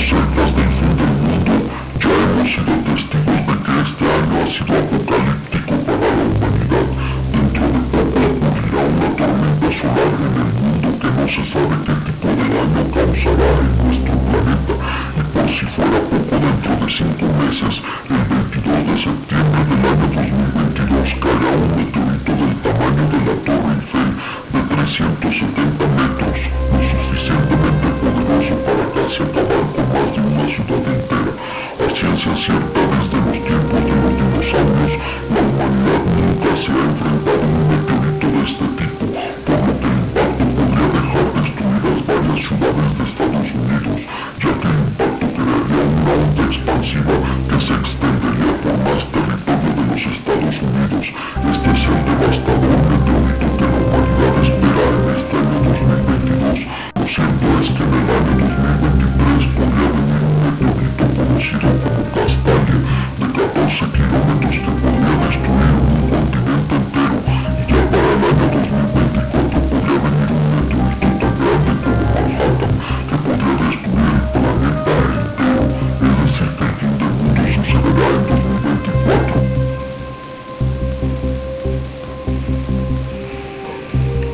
fin del mundo, ya hemos sido testigos de que este año ha sido apocalíptico para la humanidad. Dentro de poco ocurrirá una tormenta solar en el mundo que no se sabe qué tipo de daño causará en nuestro planeta. Y por si fuera poco, dentro de cinco meses, el 22 de septiembre del año 2022, caerá un meteorito del tamaño de la Torre Eiffel de 370 que se extendería por más territorio de los Estados Unidos. Este es el devastador meteorito que la humanidad espera en este año 2022. Lo cierto es que en el año 2023 We're